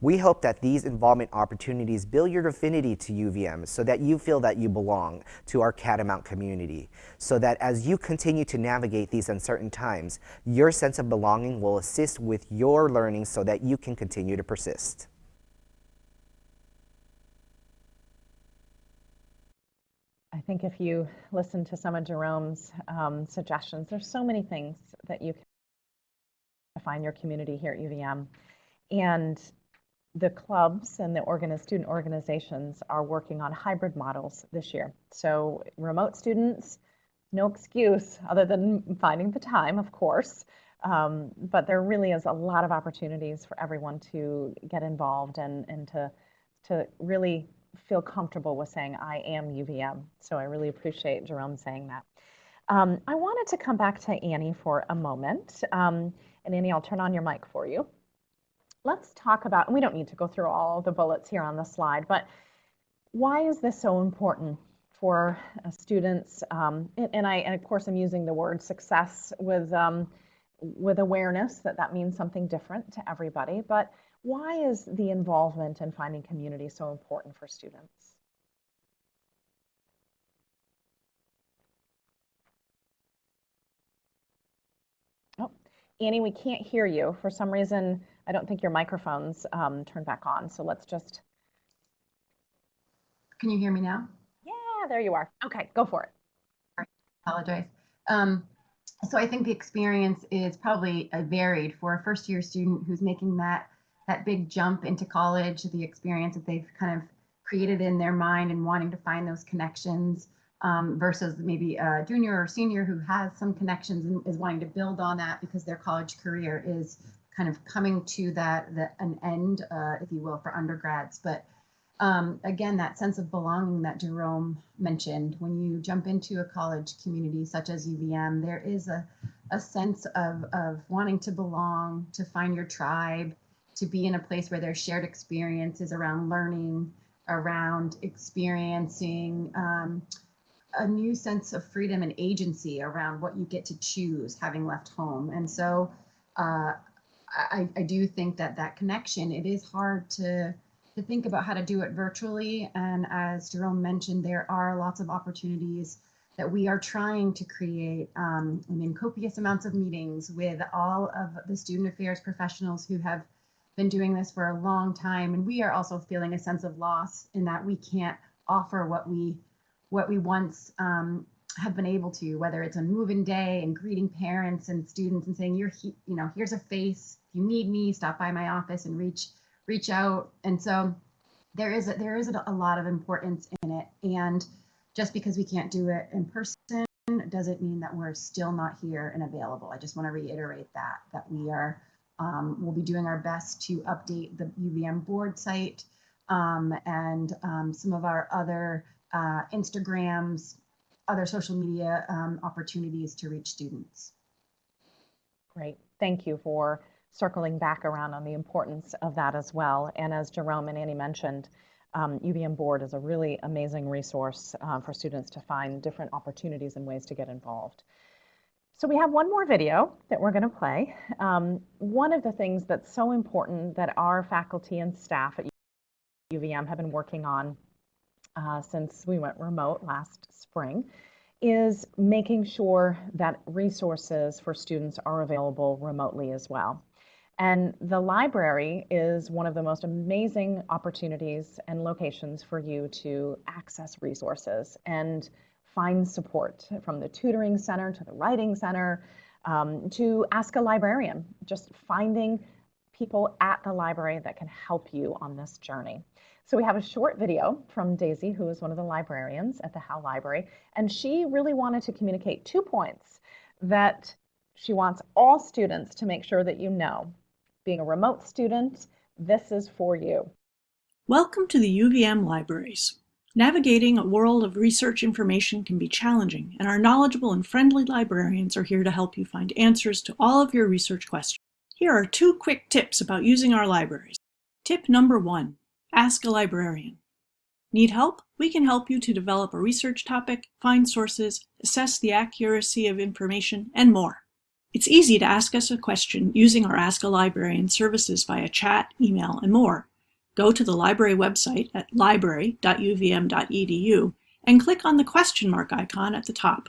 We hope that these involvement opportunities build your affinity to UVM so that you feel that you belong to our Catamount community, so that as you continue to navigate these uncertain times, your sense of belonging will assist with your learning so that you can continue to persist. I think if you listen to some of Jerome's um, suggestions, there's so many things that you can find your community here at UVM. And the clubs and the student organizations are working on hybrid models this year. So remote students, no excuse other than finding the time, of course. Um, but there really is a lot of opportunities for everyone to get involved and, and to, to really feel comfortable with saying, I am UVM. So I really appreciate Jerome saying that. Um, I wanted to come back to Annie for a moment. Um, and Annie, I'll turn on your mic for you let's talk about, and we don't need to go through all the bullets here on the slide, but why is this so important for uh, students? Um, and, and, I, and of course, I'm using the word success with, um, with awareness that that means something different to everybody, but why is the involvement in finding community so important for students? Oh, Annie, we can't hear you. For some reason, I don't think your microphone's um, turned back on. So let's just. Can you hear me now? Yeah, there you are. Okay, go for it. I apologize. Um, so I think the experience is probably uh, varied for a first year student who's making that that big jump into college, the experience that they've kind of created in their mind and wanting to find those connections um, versus maybe a junior or senior who has some connections and is wanting to build on that because their college career is kind of coming to that, an end, uh, if you will, for undergrads. But um, again, that sense of belonging that Jerome mentioned, when you jump into a college community such as UVM, there is a, a sense of, of wanting to belong, to find your tribe, to be in a place where there's shared experiences around learning, around experiencing um, a new sense of freedom and agency around what you get to choose having left home. And so uh, I, I do think that that connection, it is hard to, to think about how to do it virtually. And as Jerome mentioned, there are lots of opportunities that we are trying to create. Um, I mean, copious amounts of meetings with all of the student affairs professionals who have been doing this for a long time. And we are also feeling a sense of loss in that we can't offer what we what we once um, have been able to, whether it's on move-in day and greeting parents and students and saying, you're, he, you know, here's a face. If you need me, stop by my office and reach, reach out. And so there is a, there is a lot of importance in it. And just because we can't do it in person doesn't mean that we're still not here and available. I just want to reiterate that, that we are, um, we'll be doing our best to update the UVM Bored site um, and um, some of our other uh, Instagrams, other social media um, opportunities to reach students. Great. Thank you for circling back around on the importance of that as well. And as Jerome and Annie mentioned, um, UVM Bored is a really amazing resource uh, for students to find different opportunities and ways to get involved. So we have one more video that we're going to play. Um, one of the things that's so important that our faculty and staff at UVM have been working on uh, since we went remote last spring is making sure that resources for students are available remotely as well. And the library is one of the most amazing opportunities and locations for you to access resources and find support from the tutoring center to the writing center um, to ask a librarian, just finding people at the library that can help you on this journey. So we have a short video from Daisy, who is one of the librarians at the Howe Library, and she really wanted to communicate two points that she wants all students to make sure that you know. Being a remote student, this is for you. Welcome to the UVM Libraries. Navigating a world of research information can be challenging, and our knowledgeable and friendly librarians are here to help you find answers to all of your research questions. Here are two quick tips about using our libraries. Tip number one, ask a librarian. Need help? We can help you to develop a research topic, find sources, assess the accuracy of information, and more. It's easy to ask us a question using our Ask a Librarian services via chat, email, and more. Go to the library website at library.uvm.edu and click on the question mark icon at the top.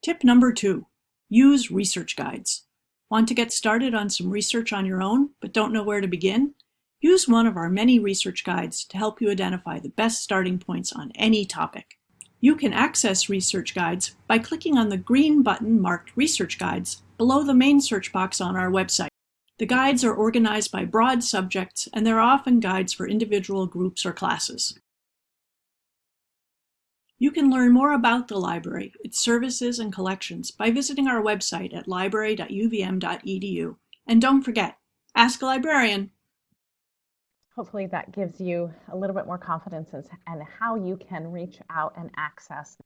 Tip number two, use research guides. Want to get started on some research on your own, but don't know where to begin? Use one of our many research guides to help you identify the best starting points on any topic. You can access research guides by clicking on the green button marked Research Guides below the main search box on our website. The guides are organized by broad subjects, and they're often guides for individual groups or classes. You can learn more about the library, its services and collections by visiting our website at library.uvm.edu. And don't forget, ask a librarian. Hopefully that gives you a little bit more confidence in and how you can reach out and access the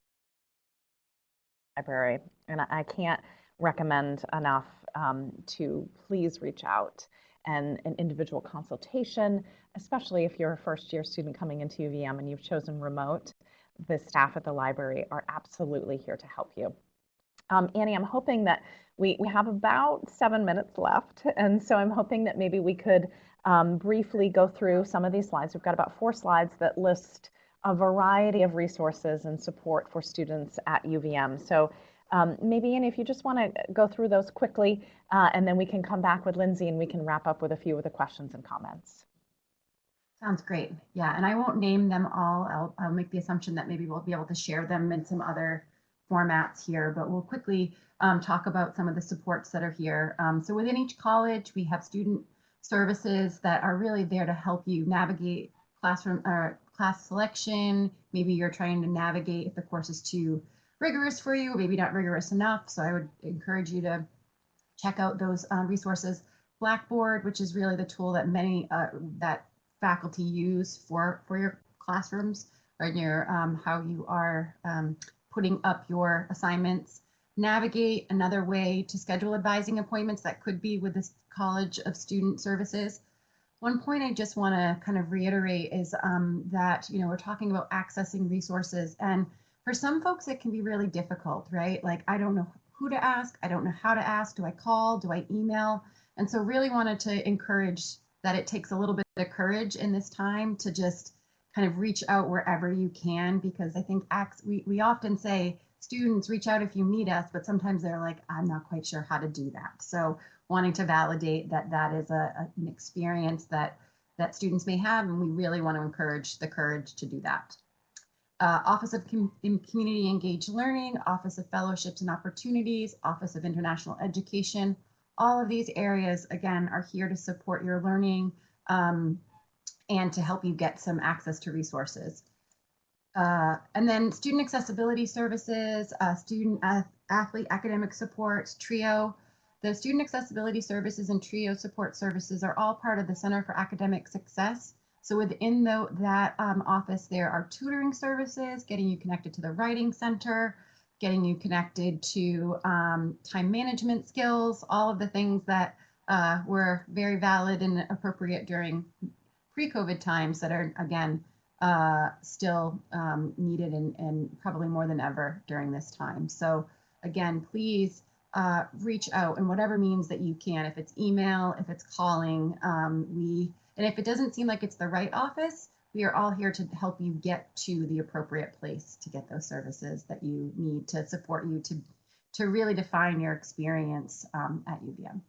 library. And I can't recommend enough um, to please reach out and an individual consultation, especially if you're a first year student coming into UVM and you've chosen remote, the staff at the library are absolutely here to help you. Um, Annie, I'm hoping that we, we have about seven minutes left. And so I'm hoping that maybe we could um, briefly go through some of these slides. We've got about four slides that list a variety of resources and support for students at UVM. So um, maybe, Annie, if you just want to go through those quickly, uh, and then we can come back with Lindsay and we can wrap up with a few of the questions and comments. Sounds great. Yeah, and I won't name them all. I'll, I'll make the assumption that maybe we'll be able to share them in some other formats here, but we'll quickly um, talk about some of the supports that are here. Um, so within each college, we have student services that are really there to help you navigate classroom or class selection. Maybe you're trying to navigate if the course is too rigorous for you, maybe not rigorous enough. So I would encourage you to check out those um, resources. Blackboard, which is really the tool that many uh, that faculty use for for your classrooms or your um, how you are um, putting up your assignments. Navigate, another way to schedule advising appointments that could be with the College of Student Services. One point I just want to kind of reiterate is um, that, you know, we're talking about accessing resources and for some folks it can be really difficult, right? Like, I don't know who to ask. I don't know how to ask. Do I call? Do I email? And so really wanted to encourage that it takes a little bit of courage in this time to just kind of reach out wherever you can because I think acts we, we often say students reach out if you need us, but sometimes they're like, I'm not quite sure how to do that. So wanting to validate that that is a, a, an experience that that students may have, and we really want to encourage the courage to do that. Uh, Office of Com Community Engaged Learning, Office of Fellowships and Opportunities, Office of International Education, all of these areas, again, are here to support your learning um, and to help you get some access to resources. Uh, and then student accessibility services, uh, student athlete academic support, TRIO. The student accessibility services and TRIO support services are all part of the Center for Academic Success. So within the, that um, office, there are tutoring services, getting you connected to the Writing Center, getting you connected to um, time management skills, all of the things that uh, were very valid and appropriate during pre-COVID times that are, again, uh, still um, needed and, and, probably more than ever during this time. So again, please uh, reach out in whatever means that you can. If it's email, if it's calling, um, we and if it doesn't seem like it's the right office, we are all here to help you get to the appropriate place to get those services that you need to support you to to really define your experience um, at UVM.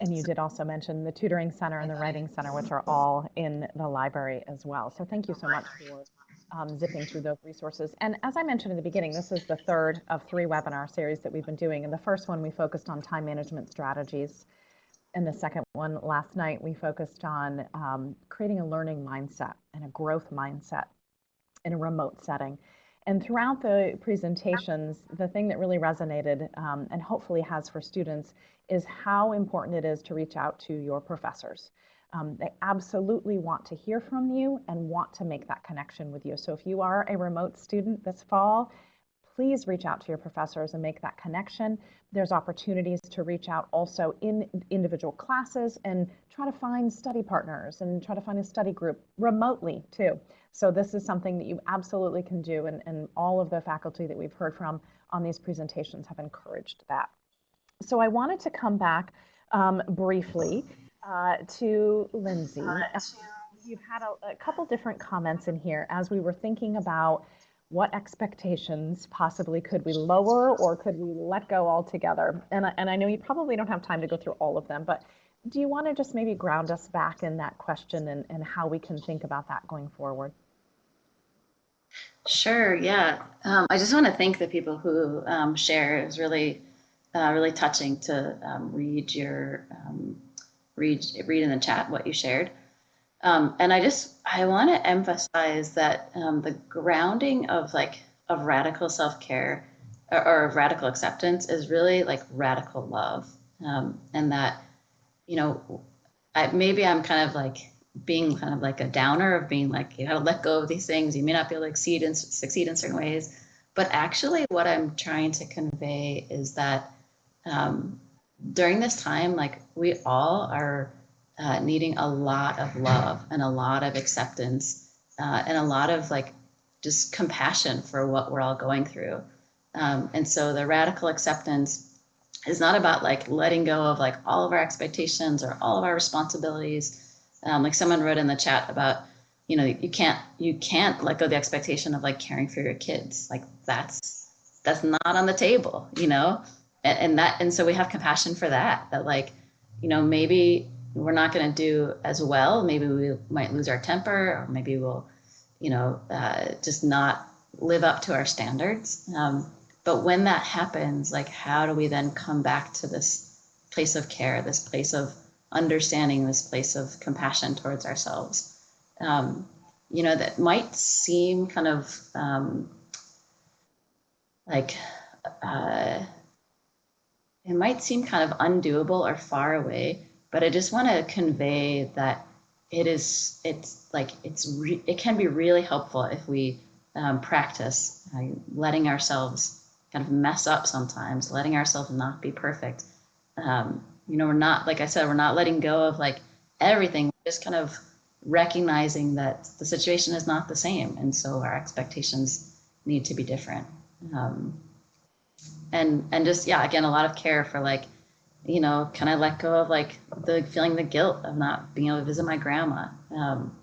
And you did also mention the tutoring center and the writing center, which are all in the library as well. So thank you so much for um, zipping through those resources. And as I mentioned in the beginning, this is the third of three webinar series that we've been doing. And the first one, we focused on time management strategies. And the second one, last night, we focused on um, creating a learning mindset and a growth mindset in a remote setting. And throughout the presentations, the thing that really resonated um, and hopefully has for students is how important it is to reach out to your professors. Um, they absolutely want to hear from you and want to make that connection with you. So if you are a remote student this fall, please reach out to your professors and make that connection. There's opportunities to reach out also in individual classes and try to find study partners and try to find a study group remotely too. So this is something that you absolutely can do and, and all of the faculty that we've heard from on these presentations have encouraged that. So I wanted to come back um, briefly uh, to Lindsay. You've had a, a couple different comments in here as we were thinking about what expectations possibly could we lower or could we let go altogether? And I, and I know you probably don't have time to go through all of them, but do you want to just maybe ground us back in that question and, and how we can think about that going forward? Sure, yeah. Um, I just want to thank the people who um, share. It was really, uh, really touching to um, read your um, read read in the chat what you shared. Um, and I just I want to emphasize that um, the grounding of like of radical self care or, or, radical acceptance is really like radical love, and that you know I, maybe I'm kind of like being kind of like a downer of being like you gotta let go of these things. You may not be able to succeed in succeed in certain ways. But actually what i'm trying to convey is that um, during this time like we all are uh, needing a lot of love and a lot of acceptance uh, and a lot of like just compassion for what we're all going through um, and so the radical acceptance is not about like letting go of like all of our expectations or all of our responsibilities um, like someone wrote in the chat about, you know, you can't you can't let go the expectation of like caring for your kids. Like that's that's not on the table, you know, and, and that and so we have compassion for that. That like, you know, maybe we're not going to do as well. Maybe we might lose our temper, or maybe we'll, you know, uh, just not live up to our standards. Um, but when that happens, like, how do we then come back to this place of care, this place of understanding this place of compassion towards ourselves. Um, you know, that might seem kind of um, like uh, it might seem kind of undoable or far away, but I just want to convey that it is, it's like, it's, it can be really helpful if we um, practice uh, letting ourselves kind of mess up sometimes, letting ourselves not be perfect. Um, you know, we're not, like I said, we're not letting go of like everything, just kind of recognizing that the situation is not the same. And so our expectations need to be different. Um, and, and just, yeah, again, a lot of care for like, you know, can I let go of like the feeling the guilt of not being able to visit my grandma? Um,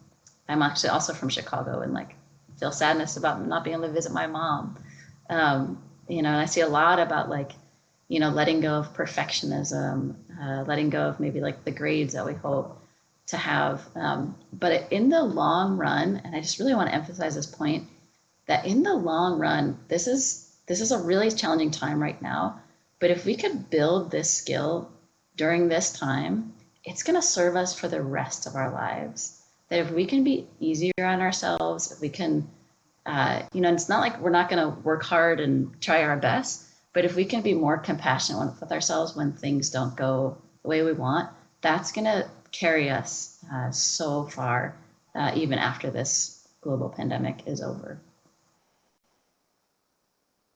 I'm actually also from Chicago and like feel sadness about not being able to visit my mom. Um, you know, and I see a lot about like, you know, letting go of perfectionism, uh, letting go of maybe like the grades that we hope to have. Um, but in the long run, and I just really want to emphasize this point, that in the long run, this is this is a really challenging time right now. But if we could build this skill during this time, it's going to serve us for the rest of our lives. That if we can be easier on ourselves, if we can, uh, you know, it's not like we're not going to work hard and try our best, but if we can be more compassionate with ourselves when things don't go the way we want, that's going to carry us uh, so far, uh, even after this global pandemic is over.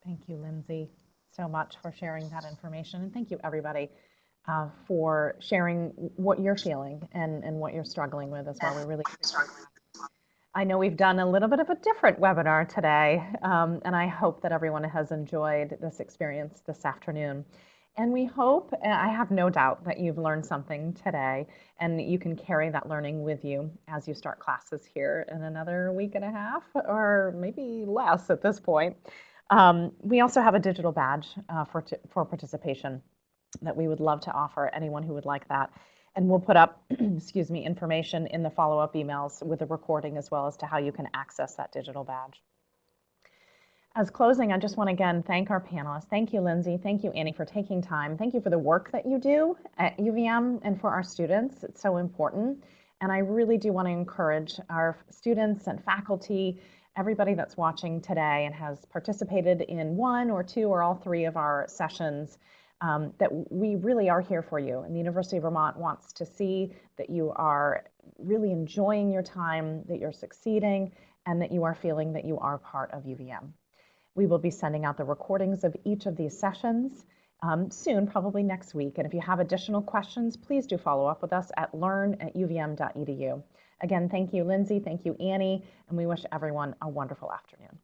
Thank you, Lindsay, so much for sharing that information. And thank you, everybody, uh, for sharing what you're feeling and, and what you're struggling with as well. We really struggling. I know we've done a little bit of a different webinar today, um, and I hope that everyone has enjoyed this experience this afternoon. And we hope, I have no doubt that you've learned something today, and you can carry that learning with you as you start classes here in another week and a half, or maybe less at this point. Um, we also have a digital badge uh, for, for participation that we would love to offer anyone who would like that. And we'll put up, excuse me, information in the follow-up emails with the recording as well as to how you can access that digital badge. As closing, I just want to again thank our panelists. Thank you, Lindsay. Thank you, Annie, for taking time. Thank you for the work that you do at UVM and for our students. It's so important. And I really do want to encourage our students and faculty everybody that's watching today and has participated in one or two or all three of our sessions, um, that we really are here for you. And the University of Vermont wants to see that you are really enjoying your time, that you're succeeding, and that you are feeling that you are part of UVM. We will be sending out the recordings of each of these sessions um, soon, probably next week. And if you have additional questions, please do follow up with us at learn at uvm.edu. Again, thank you, Lindsay. Thank you, Annie. And we wish everyone a wonderful afternoon.